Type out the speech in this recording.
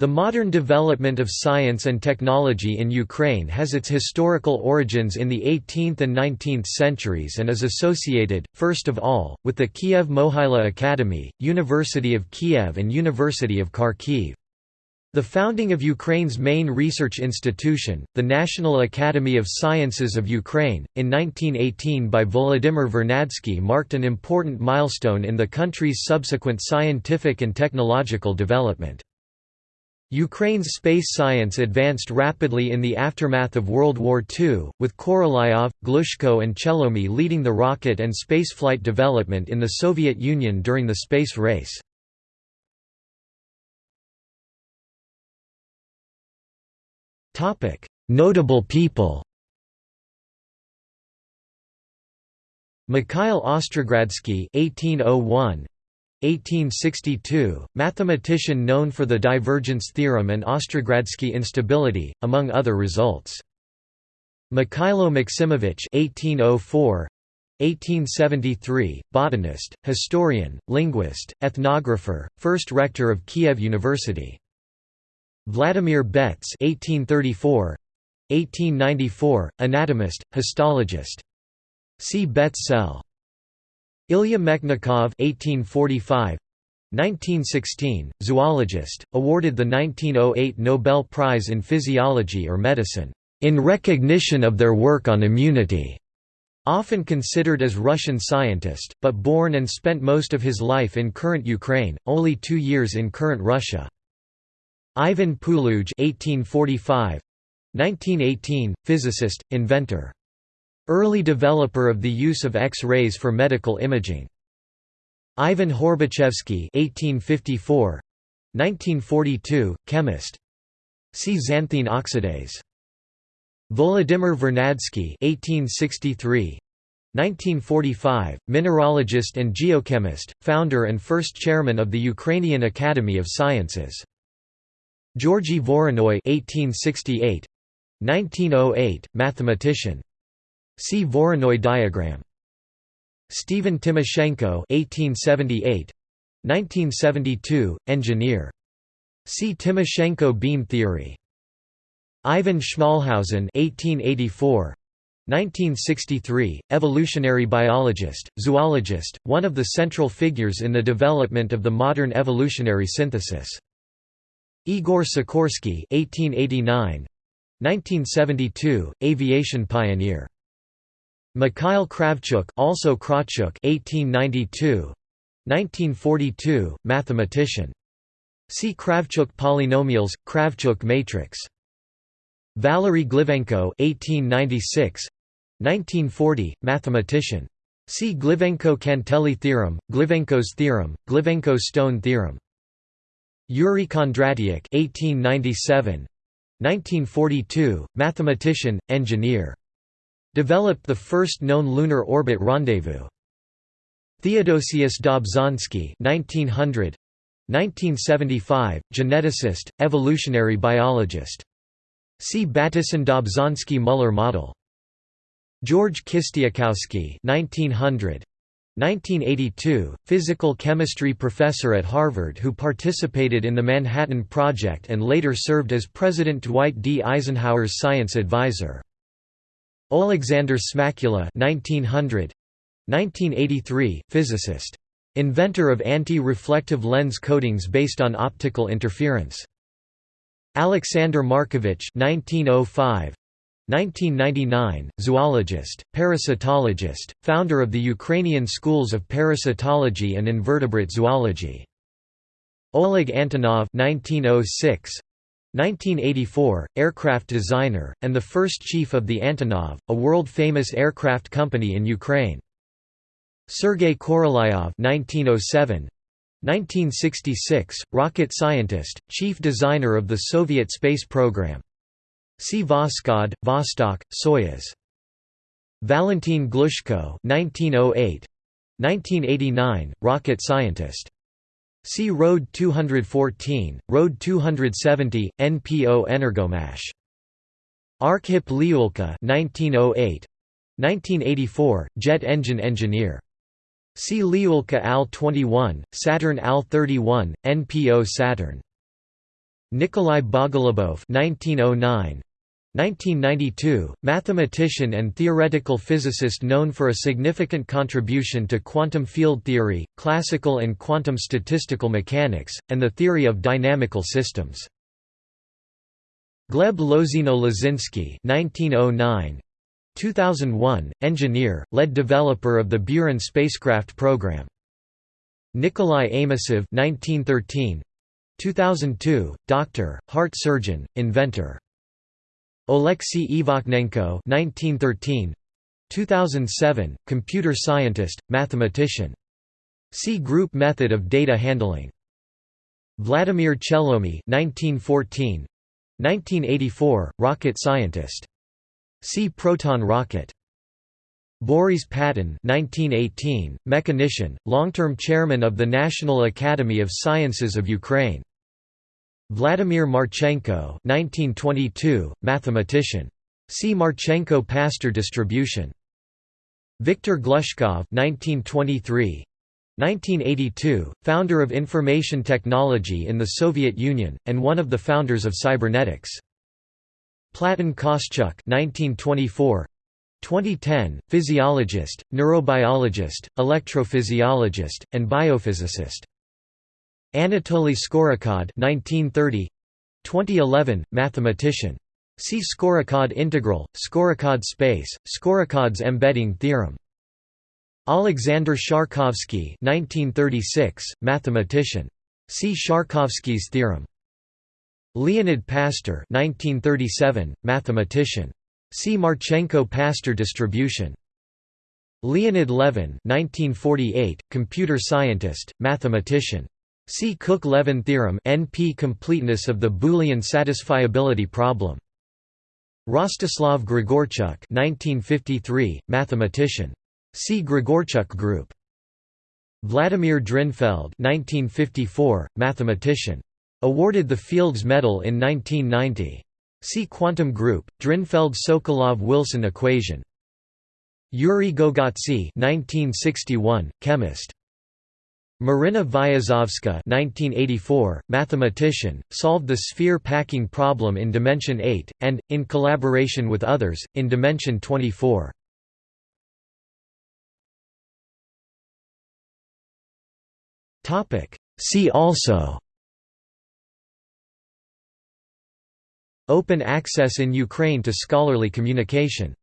The modern development of science and technology in Ukraine has its historical origins in the 18th and 19th centuries and is associated, first of all, with the Kiev Mohyla Academy, University of Kiev and University of Kharkiv. The founding of Ukraine's main research institution, the National Academy of Sciences of Ukraine, in 1918 by Volodymyr Vernadsky marked an important milestone in the country's subsequent scientific and technological development. Ukraine's space science advanced rapidly in the aftermath of World War II, with Korolyov, Glushko and Chelomy leading the rocket and spaceflight development in the Soviet Union during the space race. Notable people Mikhail Ostrogradsky 1801 1862, mathematician known for the divergence theorem and Ostrogradsky instability, among other results. Mikhailo Maximovich 1804 1873, botanist, historian, linguist, ethnographer, first rector of Kiev University. Vladimir Betz 1834 1894, anatomist, histologist. See Betz cell. Ilya Mechnikov (1845–1916), zoologist, awarded the 1908 Nobel Prize in Physiology or Medicine in recognition of their work on immunity. Often considered as Russian scientist, but born and spent most of his life in current Ukraine, only two years in current Russia. Ivan Puluj (1845–1918), physicist, inventor. Early developer of the use of X-rays for medical imaging. Ivan Horbachevsky (1854–1942), chemist. See xanthine oxidase. Volodymyr Vernadsky (1863–1945), mineralogist and geochemist, founder and first chairman of the Ukrainian Academy of Sciences. Georgy Voronoi (1868–1908), mathematician. See Voronoi diagram. Stephen Timoshenko (1878–1972), engineer. See Timoshenko beam theory. Ivan Schmalhausen (1884–1963), evolutionary biologist, zoologist, one of the central figures in the development of the modern evolutionary synthesis. Igor Sikorsky (1889–1972), aviation pioneer. Mikhail Kravchuk also Krawchuk 1892 1942 mathematician. See Kravchuk polynomials Kravchuk matrix. Valery Glivenko 1896 1940 mathematician. See Glivenko-Cantelli theorem Glivenko's theorem Glivenko-Stone theorem. Yuri Kondratyuk 1897 1942 mathematician engineer Developed the first known lunar orbit rendezvous. Theodosius Dobzhansky 1900 1975, geneticist, evolutionary biologist. See Bateson-Dobzhansky-Muller model. George Kistiakowsky 1900 1982, physical chemistry professor at Harvard who participated in the Manhattan Project and later served as President Dwight D. Eisenhower's science advisor. Oleksandr Smakula 1900 1983 physicist. Inventor of anti-reflective lens coatings based on optical interference. Alexander Markevich 1905 1999 zoologist parasitologist founder of the Ukrainian schools of parasitology and invertebrate zoology. Oleg Antonov 1906 1984, aircraft designer, and the first chief of the Antonov, a world-famous aircraft company in Ukraine. Sergei Korolyov 1907, 1966, rocket scientist, chief designer of the Soviet space program. See Voskhod, Vostok, Soyuz. Valentin Glushko 1908, 1989, rocket scientist. See RD-214, Road 270, NPO Energomash. Arkhip Lyulka 1908 1984, jet engine engineer. See Lyulka AL-21, Saturn AL-31, NPO Saturn. Nikolai Bogolubov 1909 1992, mathematician and theoretical physicist known for a significant contribution to quantum field theory, classical and quantum statistical mechanics, and the theory of dynamical systems. Gleb Lozino-Lozinsky 1909 2001, engineer, lead developer of the Buran spacecraft program. Nikolai Amosov 1913 2002, doctor, heart surgeon, inventor. Oleksiy Ivakhnenko 1913 2007 computer scientist mathematician. See group method of data handling. Vladimir Chelomy 1914 1984 rocket scientist. See proton rocket. Boris Paton 1918 mechanician long-term chairman of the National Academy of Sciences of Ukraine Vladimir Marchenko 1922, mathematician. See Marchenko-Pastur distribution. Viktor Glushkov 1923, 1982, founder of information technology in the Soviet Union, and one of the founders of cybernetics. Platon Kostyuk 1924, 2010, physiologist, neurobiologist, electrophysiologist, and biophysicist. Anatoly Skorokhod 1930 2011 mathematician. See Skorokhod integral Skorokhod space Skorokhod's embedding theorem. Alexander Sharkovsky 1936 mathematician. See Sharkovsky's theorem. Leonid Pastur 1937 mathematician. See Marchenko-Pastur distribution. Leonid Levin 1948 computer scientist mathematician See Cook–Levin theorem NP completeness of the Boolean satisfiability problem. Rostislav Grigorchuk 1953, mathematician. See Grigorchuk group. Vladimir Drinfeld 1954, mathematician. Awarded the Fields Medal in 1990. See Quantum group, Drinfeld–Sokolov–Wilson equation. Yuri Gogotsi 1961, chemist. Marina Viazovska 1984, mathematician, solved the sphere packing problem in dimension 8, and, in collaboration with others, in dimension 24. See also. Open access in Ukraine to scholarly communication